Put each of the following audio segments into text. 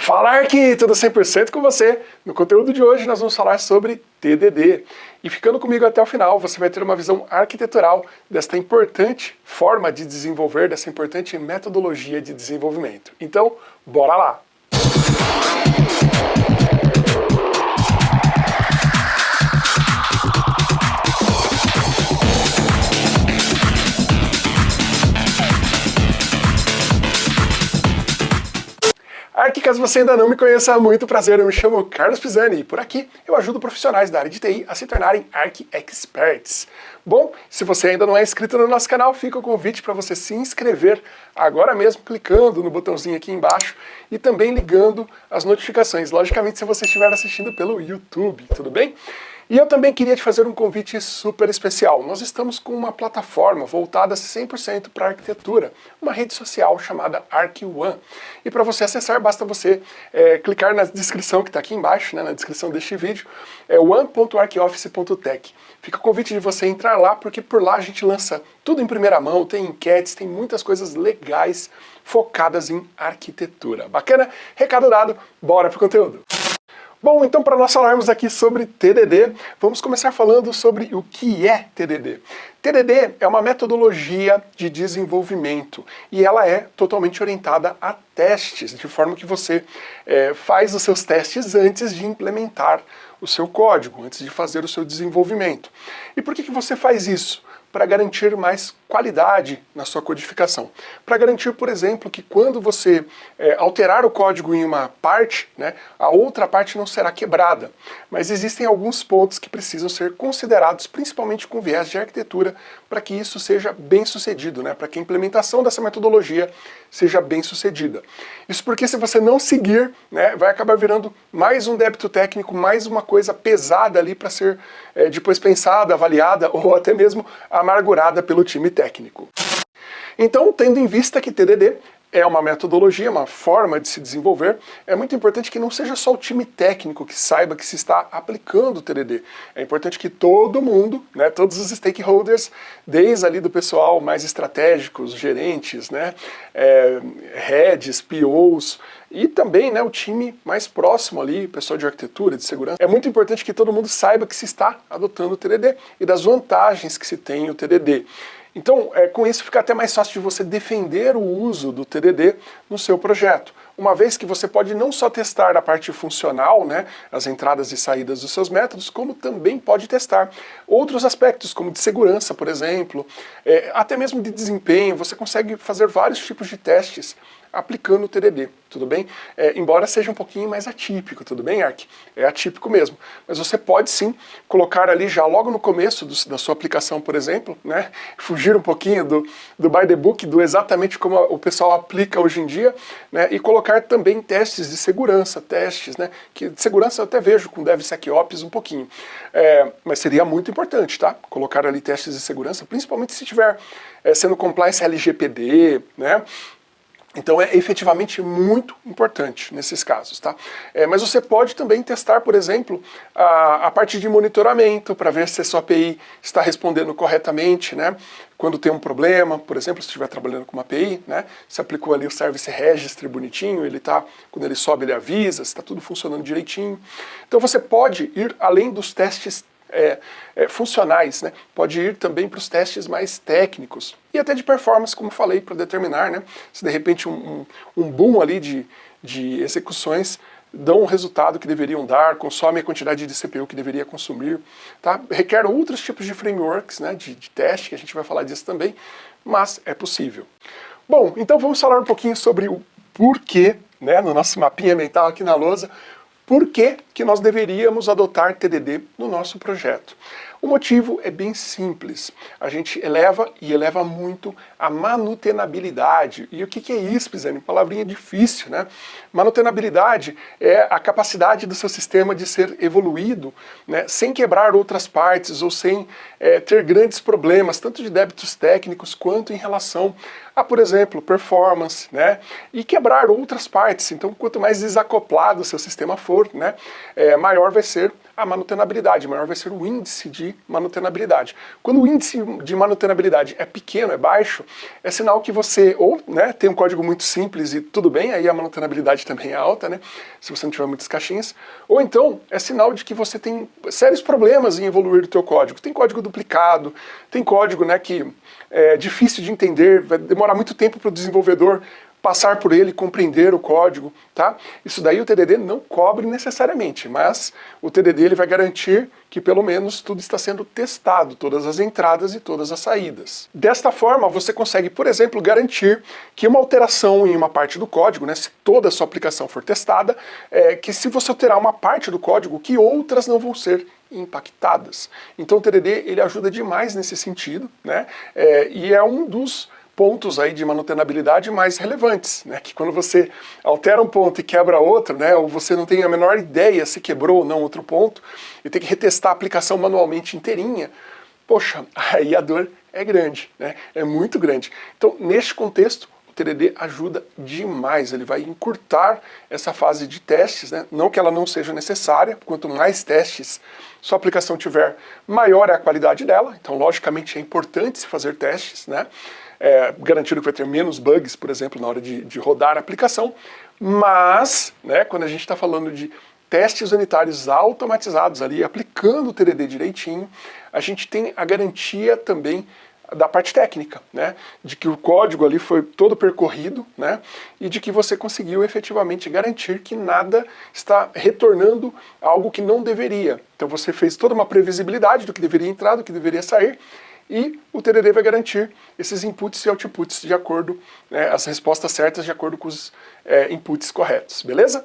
Falar que tudo 100% com você. No conteúdo de hoje nós vamos falar sobre TDD. E ficando comigo até o final, você vai ter uma visão arquitetural desta importante forma de desenvolver, dessa importante metodologia de desenvolvimento. Então, bora lá! Aqui, caso você ainda não me conheça, muito prazer, eu me chamo Carlos Pisani e por aqui eu ajudo profissionais da área de TI a se tornarem Arc Experts. Bom, se você ainda não é inscrito no nosso canal, fica o convite para você se inscrever agora mesmo, clicando no botãozinho aqui embaixo e também ligando as notificações, logicamente se você estiver assistindo pelo YouTube, tudo bem? E eu também queria te fazer um convite super especial. Nós estamos com uma plataforma voltada 100% para arquitetura, uma rede social chamada ArcOne. E para você acessar, basta você é, clicar na descrição que está aqui embaixo, né, na descrição deste vídeo, é one.arcoffice.tech. Fica o convite de você entrar lá, porque por lá a gente lança tudo em primeira mão, tem enquetes, tem muitas coisas legais focadas em arquitetura. Bacana? Recado dado, bora pro conteúdo! Bom, então para nós falarmos aqui sobre TDD, vamos começar falando sobre o que é TDD. TDD é uma metodologia de desenvolvimento e ela é totalmente orientada a testes, de forma que você é, faz os seus testes antes de implementar o seu código, antes de fazer o seu desenvolvimento. E por que, que você faz isso? Para garantir mais qualidade na sua codificação. Para garantir, por exemplo, que quando você é, alterar o código em uma parte, né, a outra parte não será quebrada. Mas existem alguns pontos que precisam ser considerados, principalmente com viés de arquitetura, para que isso seja bem sucedido, né, para que a implementação dessa metodologia seja bem sucedida. Isso porque se você não seguir, né, vai acabar virando mais um débito técnico, mais uma coisa pesada ali para ser é, depois pensada, avaliada ou até mesmo amargurada pelo time técnico técnico. Então, tendo em vista que TDD é uma metodologia, uma forma de se desenvolver, é muito importante que não seja só o time técnico que saiba que se está aplicando o TDD. É importante que todo mundo, né, todos os stakeholders, desde ali do pessoal mais estratégico, os gerentes, né, é, heads, POs, e também né, o time mais próximo ali, pessoal de arquitetura, de segurança. É muito importante que todo mundo saiba que se está adotando o TDD e das vantagens que se tem o TDD. Então, é, com isso fica até mais fácil de você defender o uso do TDD no seu projeto, uma vez que você pode não só testar a parte funcional, né, as entradas e saídas dos seus métodos, como também pode testar outros aspectos, como de segurança, por exemplo, é, até mesmo de desempenho, você consegue fazer vários tipos de testes aplicando o TDD, tudo bem? É, embora seja um pouquinho mais atípico, tudo bem, Ark? É atípico mesmo. Mas você pode sim colocar ali já logo no começo do, da sua aplicação, por exemplo, né? Fugir um pouquinho do, do by the book, do exatamente como o pessoal aplica hoje em dia, né? E colocar também testes de segurança, testes, né? Que de segurança eu até vejo com DevSecOps um pouquinho. É, mas seria muito importante, tá? Colocar ali testes de segurança, principalmente se estiver é, sendo compliance LGPD, né? Então é efetivamente muito importante nesses casos, tá? É, mas você pode também testar, por exemplo, a, a parte de monitoramento para ver se a sua API está respondendo corretamente, né? Quando tem um problema, por exemplo, se estiver trabalhando com uma API, né? Você aplicou ali o Service Registry bonitinho, ele tá, quando ele sobe ele avisa, se está tudo funcionando direitinho. Então você pode ir além dos testes é, é, funcionais, né? pode ir também para os testes mais técnicos e até de performance, como falei, para determinar né? se de repente um, um, um boom ali de, de execuções dão o resultado que deveriam dar, consome a quantidade de CPU que deveria consumir, tá? requer outros tipos de frameworks né, de, de teste, que a gente vai falar disso também, mas é possível. Bom, então vamos falar um pouquinho sobre o porquê, né, no nosso mapinha mental aqui na lousa, por que, que nós deveríamos adotar TDD no nosso projeto? O motivo é bem simples. A gente eleva e eleva muito a manutenabilidade. E o que, é isso, Pisani? Palavrinha difícil, né? Manutenabilidade é a capacidade do seu sistema de ser evoluído né, sem quebrar outras partes ou sem é, ter grandes problemas, tanto de débitos técnicos quanto em relação a, por exemplo, performance, né? E quebrar outras partes. Então, quanto mais desacoplado o seu sistema for, né, é, maior vai ser a manutenabilidade, maior vai ser o índice de de manutenabilidade. Quando o índice de manutenabilidade é pequeno, é baixo, é sinal que você ou né, tem um código muito simples e tudo bem, aí a manutenabilidade também é alta, né, se você não tiver muitas caixinhas, ou então é sinal de que você tem sérios problemas em evoluir o teu código. Tem código duplicado, tem código né, que é difícil de entender, vai demorar muito tempo para o desenvolvedor passar por ele, compreender o código, tá? Isso daí o TDD não cobre necessariamente, mas o TDD ele vai garantir que pelo menos tudo está sendo testado, todas as entradas e todas as saídas. Desta forma, você consegue, por exemplo, garantir que uma alteração em uma parte do código, né, se toda a sua aplicação for testada, é, que se você alterar uma parte do código, que outras não vão ser impactadas. Então o TDD ele ajuda demais nesse sentido, né, é, e é um dos pontos aí de manutenabilidade mais relevantes, né? Que quando você altera um ponto e quebra outro, né? Ou você não tem a menor ideia se quebrou ou não outro ponto, e tem que retestar a aplicação manualmente inteirinha, poxa, aí a dor é grande, né? É muito grande. Então, neste contexto, o TDD ajuda demais, ele vai encurtar essa fase de testes, né? não que ela não seja necessária, quanto mais testes sua aplicação tiver, maior é a qualidade dela, então logicamente é importante se fazer testes, né? É, garantindo que vai ter menos bugs, por exemplo, na hora de, de rodar a aplicação, mas, né, quando a gente está falando de testes unitários automatizados ali, aplicando o TDD direitinho, a gente tem a garantia também da parte técnica, né, de que o código ali foi todo percorrido, né, e de que você conseguiu efetivamente garantir que nada está retornando algo que não deveria. Então você fez toda uma previsibilidade do que deveria entrar, do que deveria sair, e o TDD vai garantir esses inputs e outputs de acordo, né, as respostas certas de acordo com os é, inputs corretos, beleza?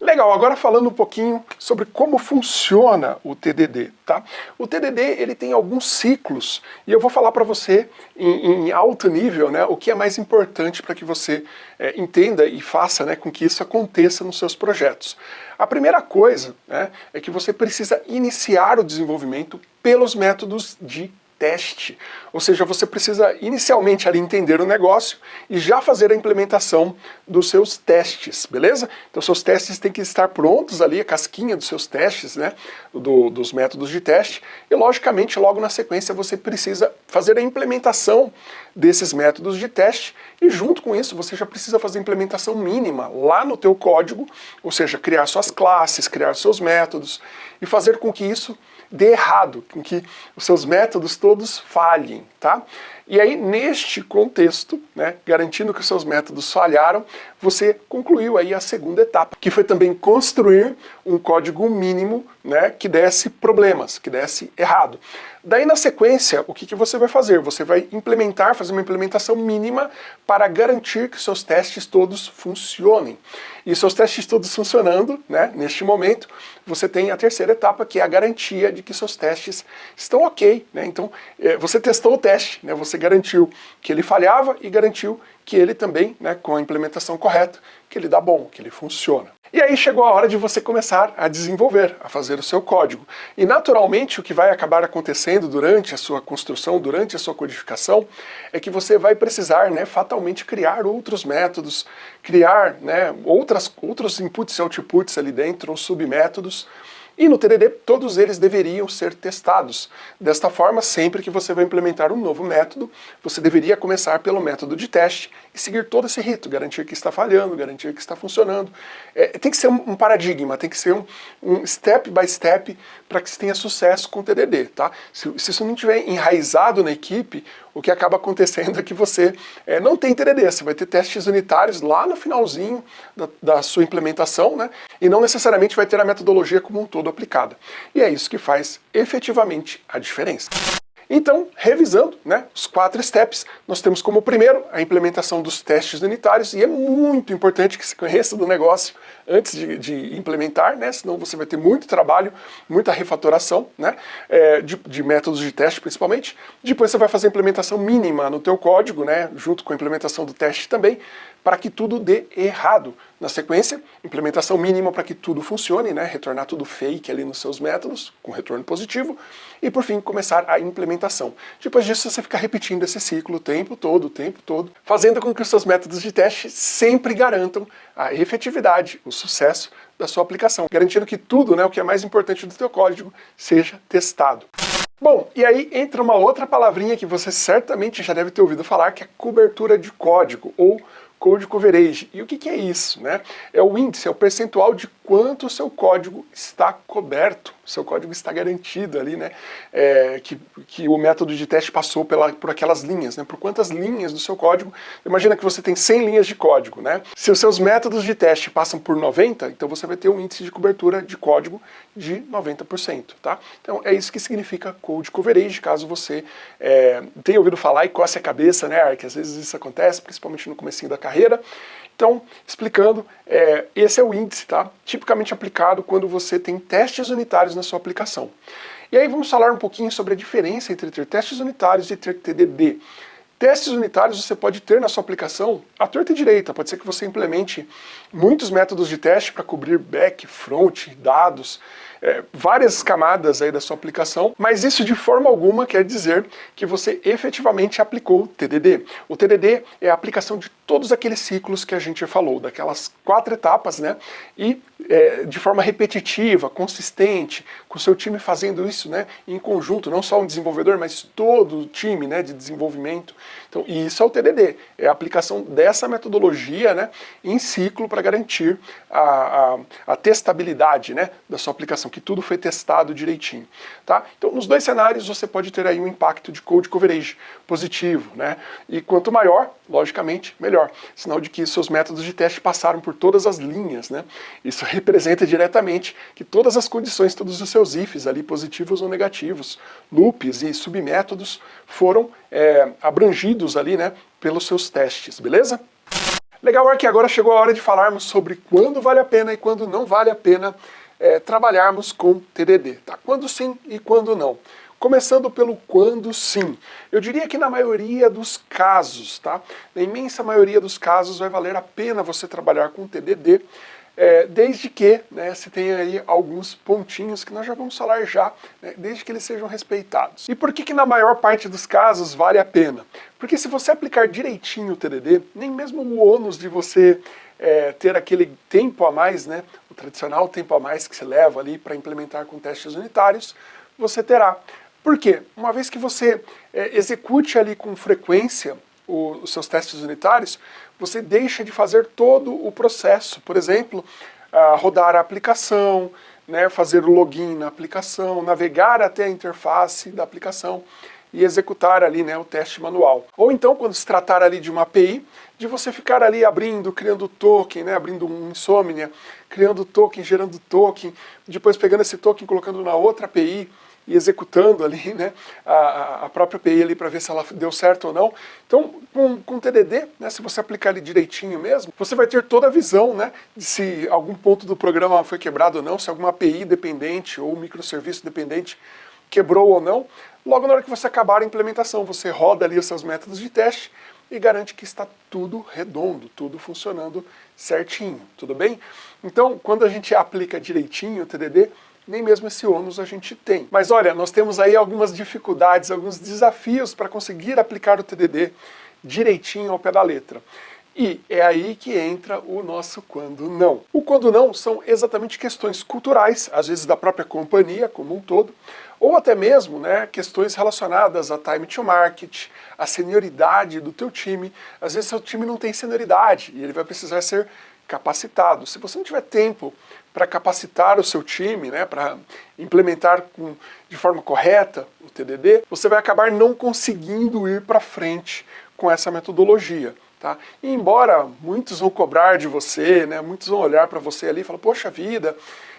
Legal, agora falando um pouquinho sobre como funciona o TDD, tá? O TDD, ele tem alguns ciclos, e eu vou falar para você em, em, alto nível, né, o que é mais importante para que você é, entenda e faça né, com que isso aconteça nos seus projetos. A primeira coisa né, é que você precisa iniciar o desenvolvimento pelos métodos de teste. Ou seja, você precisa inicialmente ali entender o negócio e já fazer a implementação dos seus testes, beleza? Então seus testes têm que estar prontos ali, a casquinha dos seus testes, né, do, dos métodos de teste, e logicamente logo na sequência você precisa fazer a implementação desses métodos de teste, e junto com isso você já precisa fazer a implementação mínima lá no teu código, ou seja, criar suas classes, criar seus métodos, e fazer com que isso dê errado, com que os seus métodos todos falhem, tá? E aí, neste contexto, né, garantindo que seus métodos falharam, você concluiu aí a segunda etapa, que foi também construir um código mínimo né, que desse problemas, que desse errado. Daí na sequência, o que, que você vai fazer? Você vai implementar, fazer uma implementação mínima para garantir que seus testes todos funcionem. E seus testes todos funcionando, né, neste momento, você tem a terceira etapa, que é a garantia de que seus testes estão ok. Né? Então, é, você testou o teste, né, você garantiu que ele falhava e garantiu que ele também, né, com a implementação correta, que ele dá bom, que ele funciona. E aí chegou a hora de você começar a desenvolver, a fazer o seu código. E naturalmente o que vai acabar acontecendo durante a sua construção, durante a sua codificação, é que você vai precisar né, fatalmente criar outros métodos, criar né, outras, outros inputs e outputs ali dentro, ou submétodos, e no TDD, todos eles deveriam ser testados. Desta forma, sempre que você vai implementar um novo método, você deveria começar pelo método de teste e seguir todo esse rito, garantir que está falhando, garantir que está funcionando. É, tem que ser um, um, paradigma, tem que ser um, um step by step para que se tenha sucesso com o TDD. Tá? Se, se isso não estiver enraizado na equipe, o que acaba acontecendo é que você é, não tem TDD, você vai ter testes unitários lá no finalzinho da, da, sua implementação, né, e não necessariamente vai ter a metodologia como um todo aplicada. E é isso que faz efetivamente a diferença. Então, revisando né, os quatro steps, nós temos como primeiro a implementação dos testes unitários, e é muito importante que você conheça do negócio antes de, de implementar, né, senão você vai ter muito trabalho, muita refatoração né, é, de, de, métodos de teste principalmente. Depois você vai fazer a implementação mínima no teu código, né, junto com a implementação do teste também, para que tudo dê errado. Na sequência, implementação mínima para que tudo funcione, né? retornar tudo fake ali nos seus métodos, com retorno positivo, e por fim começar a implementação. Depois disso você fica repetindo esse ciclo o tempo todo, o tempo todo, fazendo com que os seus métodos de teste sempre garantam a efetividade, o sucesso da sua aplicação, garantindo que tudo, né, o que é mais importante do teu código, seja testado. Bom, e aí entra uma outra palavrinha que você certamente já deve ter ouvido falar, que é cobertura de código, ou Code Coverage. E o que, que, é isso? Né? É o índice, é o percentual de quanto o seu código está coberto, seu código está garantido ali, né? É, que, que o método de teste passou pela, por aquelas linhas, né? Por quantas linhas do seu código. Imagina que você tem 100 linhas de código, né? Se os seus métodos de teste passam por 90, então você vai ter um índice de cobertura de código de 90%, tá? Então é isso que significa Code Coverage, caso você é, tenha ouvido falar e coce a cabeça, né, que às vezes isso acontece, principalmente no comecinho da carreira. Então, explicando, é, esse é o índice, tá? Tipicamente aplicado quando você tem testes unitários na sua aplicação. E aí vamos falar um pouquinho sobre a diferença entre ter testes unitários e ter TDD. Testes unitários você pode ter na sua aplicação à torta e direita. Pode ser que você implemente muitos métodos de teste para cobrir back, front, dados, é, várias camadas aí da sua aplicação, mas isso de forma alguma quer dizer que você efetivamente aplicou o TDD. O TDD é a aplicação de todos aqueles ciclos que a gente falou, daquelas quatro etapas, né? E é, de forma repetitiva, consistente, com o seu time fazendo isso, né? Em conjunto, não só um desenvolvedor, mas todo o time, né? De desenvolvimento. Então, e isso é o TDD, é a aplicação dessa metodologia, né? Em ciclo para garantir a, a, a testabilidade, né? Da sua aplicação que tudo foi testado direitinho. Tá? Então, nos dois cenários você pode ter aí um impacto de code coverage positivo, né? E quanto maior, logicamente, melhor. Sinal de que seus métodos de teste passaram por todas as linhas, né? Isso representa diretamente que todas as condições, todos os seus ifs ali, positivos ou negativos, loops e submétodos, foram é, abrangidos ali, né, pelos seus testes, beleza? Legal, que agora chegou a hora de falarmos sobre quando vale a pena e quando não vale a pena é, trabalharmos com TDD. Tá? Quando sim e quando não. Começando pelo quando sim. Eu diria que na maioria dos casos, tá? na imensa maioria dos casos, vai valer a pena você trabalhar com TDD, é, desde que né, se tenha aí alguns pontinhos que nós já vamos falar já, né, desde que eles sejam respeitados. E por que que na maior parte dos casos vale a pena? Porque se você aplicar direitinho o TDD, nem mesmo o ônus de você é, ter aquele tempo a mais, né, o tradicional tempo a mais que se leva ali para implementar com testes unitários, você terá. Por quê? Uma vez que você é, execute ali com frequência o, os seus testes unitários, você deixa de fazer todo o processo. Por exemplo, uh, rodar a aplicação, né, fazer o login na aplicação, navegar até a interface da aplicação e executar ali né, o teste manual. Ou então, quando se tratar ali de uma API, de você ficar ali abrindo, criando token, né, abrindo um Insomnia, criando token, gerando token, depois pegando esse token colocando na outra API, e executando ali né, a, a própria API ali para ver se ela deu certo ou não. Então, com, com TDD, né, se você aplicar ele direitinho mesmo, você vai ter toda a visão né, de se algum ponto do programa foi quebrado ou não, se alguma API dependente ou microserviço dependente quebrou ou não. Logo na hora que você acabar a implementação, você roda ali os seus métodos de teste e garante que está tudo redondo, tudo funcionando certinho, tudo bem? Então, quando a gente aplica direitinho o TDD, nem mesmo esse ônus a gente tem. Mas olha, nós temos aí algumas dificuldades, alguns desafios para conseguir aplicar o TDD direitinho ao pé da letra. E é aí que entra o nosso quando não. O quando não são exatamente questões culturais, às vezes da própria companhia como um todo, ou até mesmo né, questões relacionadas a time to market, a senioridade do teu time. Às vezes seu time não tem senioridade e ele vai precisar ser capacitado. Se você não tiver tempo para capacitar o seu time, né, para implementar com, de forma correta o TDD, você vai acabar não conseguindo ir para frente com essa metodologia. Tá? E embora muitos vão cobrar de você, né, muitos vão olhar para você ali e falar, poxa vida,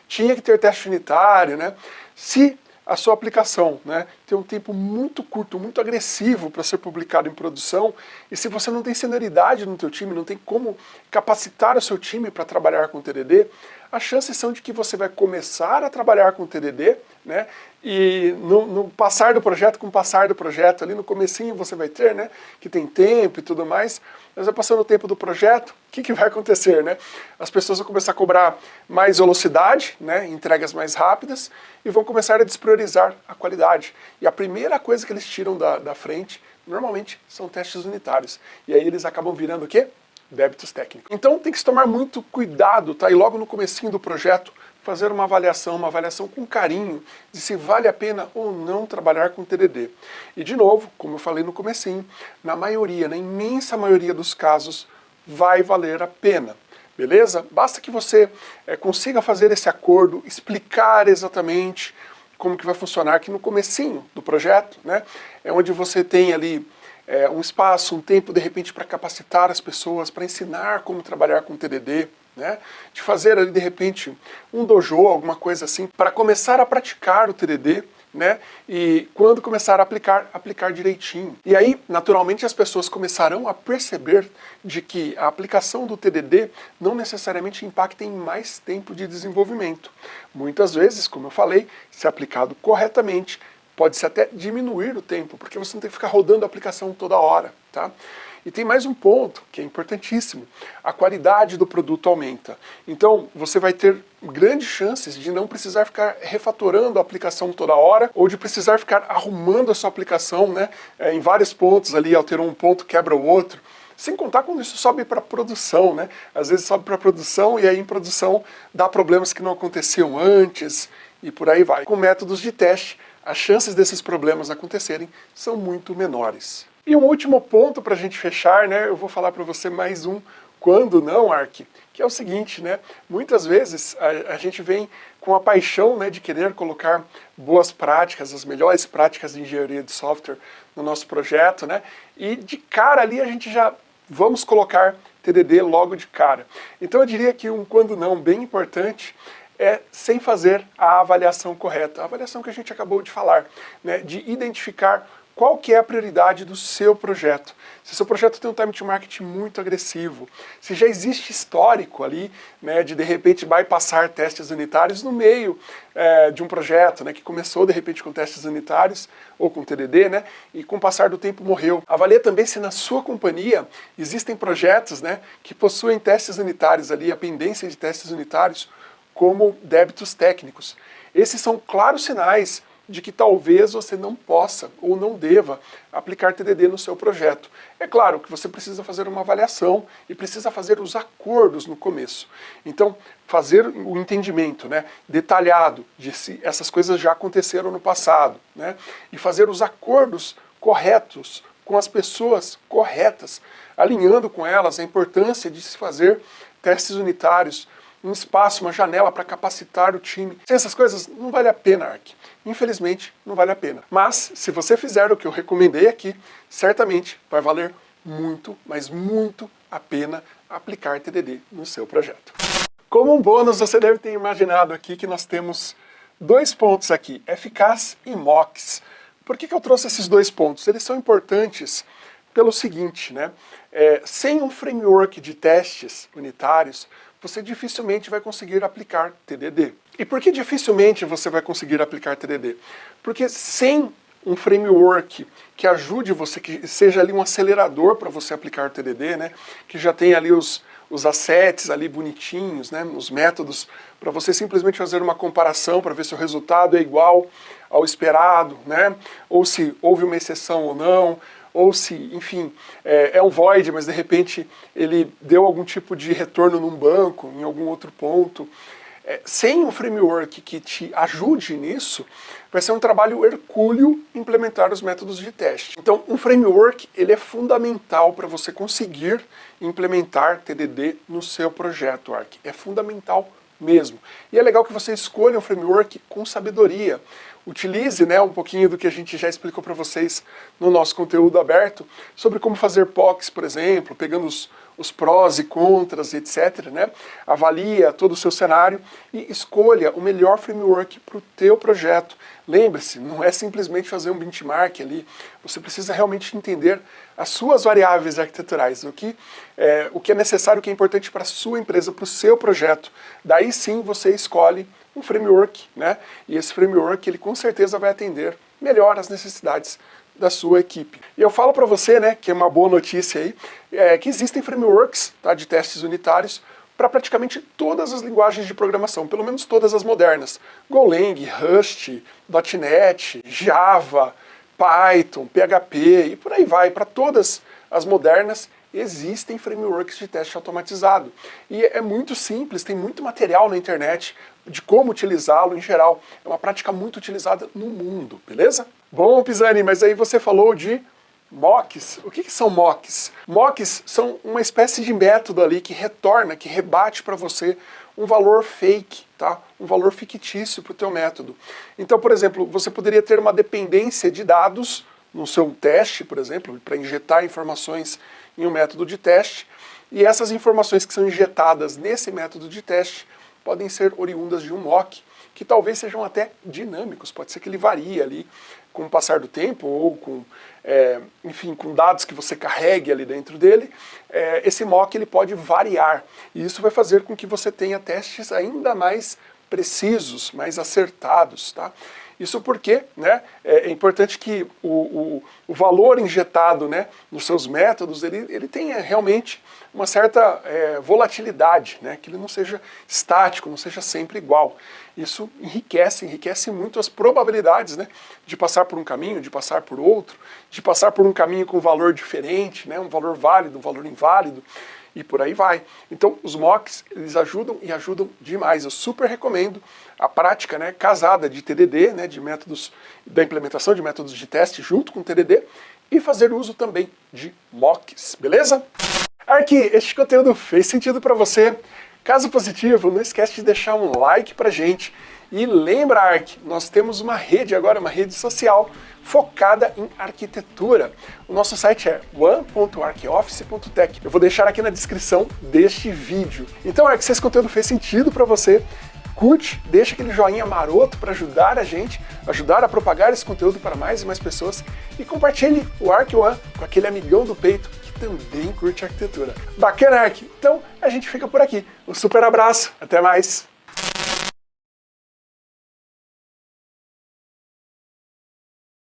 tinha que ter teste unitário, né? Se a sua aplicação, né? Tem um tempo muito curto, muito agressivo para ser publicado em produção, e se você não tem senioridade no teu time, não tem como capacitar o seu time para trabalhar com TDD, as chances são de que você vai começar a trabalhar com TDD, né? E no, no, passar do projeto, com o passar do projeto, ali no comecinho você vai ter, né? Que tem tempo e tudo mais, mas vai passando o tempo do projeto, o que, que vai acontecer, né? As pessoas vão começar a cobrar mais velocidade, né? Entregas mais rápidas, e vão começar a despriorizar a qualidade. E a primeira coisa que eles tiram da, da frente, normalmente, são testes unitários. E aí eles acabam virando o quê? débitos técnicos. Então tem que se tomar muito cuidado, tá? E logo no comecinho do projeto, fazer uma avaliação, uma avaliação com carinho, de se vale a pena ou não trabalhar com TDD. E de novo, como eu falei no comecinho, na maioria, na imensa maioria dos casos, vai valer a pena. Beleza? Basta que você é, consiga fazer esse acordo, explicar exatamente como que vai funcionar aqui no comecinho do projeto, né? É onde você tem ali é, um espaço, um tempo, de repente, para capacitar as pessoas, para ensinar como trabalhar com TDD, né? de fazer ali de repente um dojo, alguma coisa assim, para começar a praticar o TDD, né? E quando começar a aplicar, aplicar direitinho. E aí, naturalmente, as pessoas começarão a perceber de que a aplicação do TDD não necessariamente impacta em mais tempo de desenvolvimento. Muitas vezes, como eu falei, se aplicado corretamente, pode-se até diminuir o tempo, porque você não tem que ficar rodando a aplicação toda hora, tá? E tem mais um ponto, que é importantíssimo, a qualidade do produto aumenta. Então, você vai ter grandes chances de não precisar ficar refatorando a aplicação toda hora, ou de precisar ficar arrumando a sua aplicação né, é, em vários pontos ali, alterou um ponto, quebra o outro. Sem contar quando isso sobe para produção, né? Às vezes sobe para produção e aí em produção dá problemas que não aconteciam antes e por aí vai. Com métodos de teste, as chances desses problemas acontecerem são muito menores. E um último ponto para a gente fechar, né, eu vou falar para você mais um quando não, Ark, que é o seguinte, né, muitas vezes a, a, gente vem com a paixão né, de querer colocar boas práticas, as melhores práticas de engenharia de software no nosso projeto, né, e de cara ali a gente já vamos colocar TDD logo de cara. Então eu diria que um quando não bem importante é sem fazer a avaliação correta, a avaliação que a gente acabou de falar, né, de identificar qual que é a prioridade do seu projeto. Se seu projeto tem um time to market muito agressivo, se já existe histórico ali, né, de de repente bypassar testes unitários no meio é, de um projeto, né, que começou de repente com testes unitários ou com TDD, né, e com o passar do tempo morreu. Avalie também se na sua companhia existem projetos, né, que possuem testes unitários ali, a pendência de testes unitários, como débitos técnicos. Esses são claros sinais de que talvez você não possa ou não deva aplicar TDD no seu projeto. É claro que você precisa fazer uma avaliação e precisa fazer os acordos no começo. Então, fazer o entendimento né, detalhado de se essas coisas já aconteceram no passado, né, e fazer os acordos corretos com as pessoas corretas, alinhando com elas a importância de se fazer testes unitários, um espaço, uma janela para capacitar o time. Sem essas coisas, não vale a pena, Ark. Infelizmente, não vale a pena. Mas, se você fizer o que eu recomendei aqui, certamente vai valer muito, mas muito a pena aplicar TDD no seu projeto. Como um bônus, você deve ter imaginado aqui que nós temos dois pontos aqui, eficaz e MOX. Por que, que eu trouxe esses dois pontos? Eles são importantes pelo seguinte, né? É, sem um framework de testes unitários, você dificilmente vai conseguir aplicar TDD. E por que dificilmente você vai conseguir aplicar TDD? Porque sem um framework que ajude você, que seja ali um acelerador para você aplicar TDD, né? que já tem ali os, os assets ali bonitinhos, né? os métodos, para você simplesmente fazer uma comparação para ver se o resultado é igual ao esperado, né? ou se houve uma exceção ou não, ou se, enfim, é, é, um void, mas de repente ele deu algum tipo de retorno num banco, em algum outro ponto. É, sem um framework que te ajude nisso, vai ser um trabalho hercúleo implementar os métodos de teste. Então, um framework ele é fundamental para você conseguir implementar TDD no seu projeto Arc. É fundamental mesmo. E é legal que você escolha um framework com sabedoria utilize né, um pouquinho do que a gente já explicou para vocês no nosso conteúdo aberto, sobre como fazer POCs, por exemplo, pegando os, os prós e contras, etc. Né? Avalia todo o seu cenário e escolha o melhor framework para o teu projeto. Lembre-se, não é simplesmente fazer um benchmark ali, você precisa realmente entender as suas variáveis arquiteturais, o que é, o que é necessário, o que é importante para a sua empresa, para o seu projeto. Daí sim você escolhe um framework, né? E esse framework ele com certeza vai atender melhor as necessidades da sua equipe. E eu falo para você, né, que é uma boa notícia aí, é, que existem frameworks tá, de testes unitários para praticamente todas as linguagens de programação, pelo menos todas as modernas. Golang, Rust, .NET, Java, Python, PHP e por aí vai, para todas as modernas existem frameworks de teste automatizado. E é muito simples, tem muito material na internet de como utilizá-lo em geral. É uma prática muito utilizada no mundo, beleza? Bom, Pisani, mas aí você falou de mocks. O que, que são mocks? Mocks são uma espécie de método ali que retorna, que rebate para você um valor fake, tá? um valor fictício para o teu método. Então, por exemplo, você poderia ter uma dependência de dados no seu teste, por exemplo, para injetar informações em um método de teste, e essas informações que são injetadas nesse método de teste podem ser oriundas de um mock, que talvez sejam até dinâmicos, pode ser que ele varie ali com o passar do tempo ou com, é, enfim, com dados que você carregue ali dentro dele, é, esse mock ele pode variar, e isso vai fazer com que você tenha testes ainda mais precisos, mais acertados, tá? Isso porque né, é, é importante que o, o, o, valor injetado né, nos seus métodos ele, ele tenha realmente uma certa é, volatilidade, né, que ele não seja estático, não seja sempre igual. Isso enriquece, enriquece muito as probabilidades né, de passar por um caminho, de passar por outro, de passar por um caminho com valor diferente, né, um valor válido, um valor inválido e por aí vai. Então os mocks, eles ajudam e ajudam demais. Eu super recomendo a prática né, casada de TDD, né, de métodos da implementação de métodos de teste junto com TDD e fazer uso também de mocks, beleza? Arqui, este conteúdo fez sentido para você? Caso positivo, não esquece de deixar um like pra gente. E lembra, Ark, nós temos uma rede agora, uma rede social focada em arquitetura. O nosso site é one.arcoffice.tech. Eu vou deixar aqui na descrição deste vídeo. Então, Ark, se esse conteúdo fez sentido para você, curte, deixa aquele joinha maroto para ajudar a gente, ajudar a propagar esse conteúdo para mais e mais pessoas e compartilhe o Ark One com aquele amigão do peito que também curte arquitetura. Bacana, Ark? Então, a gente fica por aqui. Um super abraço, até mais!